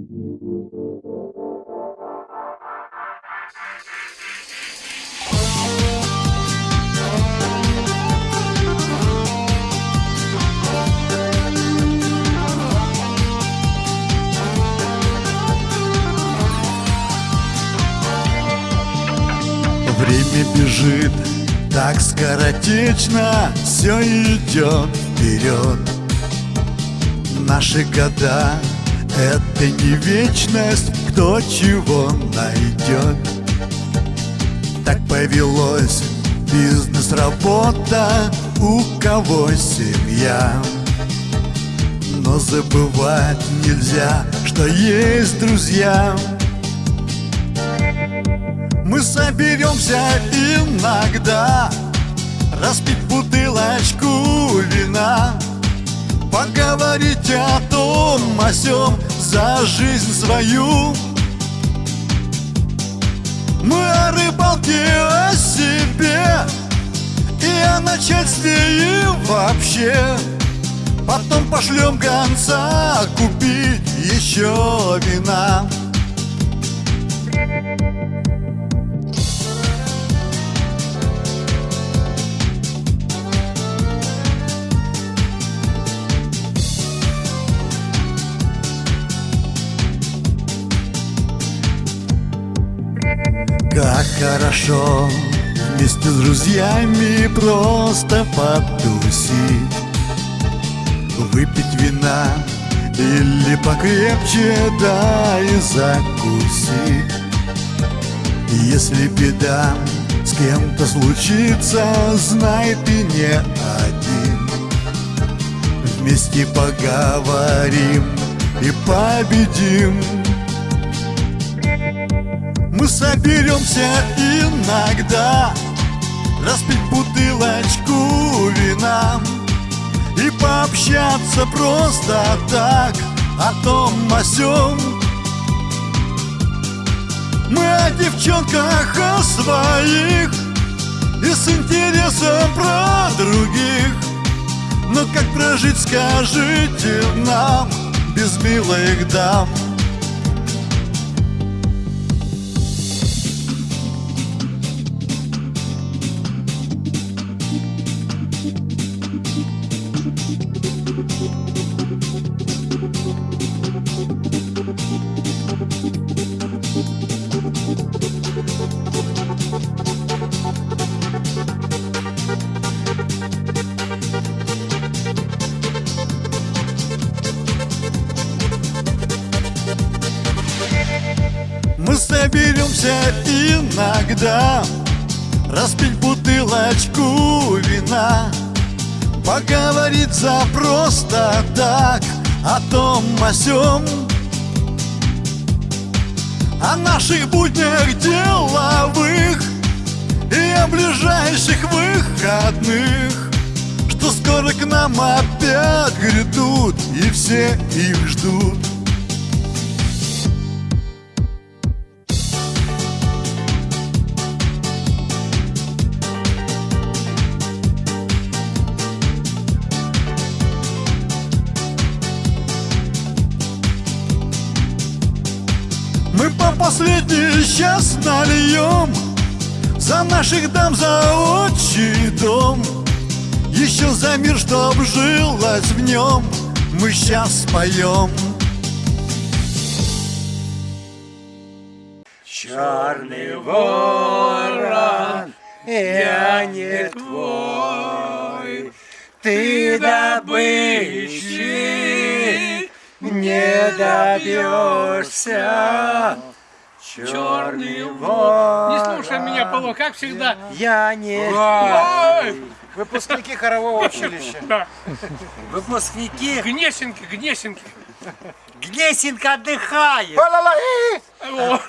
Время бежит так скоротечно Все идет вперед Наши года — это не вечность Кто чего найдет. Так повелось бизнес, работа У кого семья. Но забывать нельзя, что есть друзья. Мы соберемся иногда Распить бутылочку вина Поговорить о том, о За жизнь свою. Мы о рыбалке, о себе И о начальстве и вообще. Потом пошлем гонца купить еще вина Как хорошо вместе с друзьями просто потусить. Выпить вина или покрепче, да и закусить. Если беда с кем-то случится, знай ты не один. Вместе поговорим и победим соберемся иногда Распить бутылочку вина И пообщаться просто так О том, о сём. Мы о девчонках, о своих И с интересом про других. Но как прожить, скажите нам Без милых дам Мы соберемся иногда Распить бутылочку вина Поговорить за просто так О том, о сём. О наших буднях деловых И о ближайших выходных Что скоро к нам опять грядут И все их ждут Мы по последней сейчас нальем За наших дам, за отчий дом. Еще за мир, чтоб жилось в нем Мы сейчас споем Черный ворон, я не твой, ты добычи не добьешься. Черный ворон. Не слушай меня, Павло, как всегда. Я не Ой, Выпускники хорового училища. да. Выпускники Гнесинки, Гнесинки. Гнесинка отдыхает. О,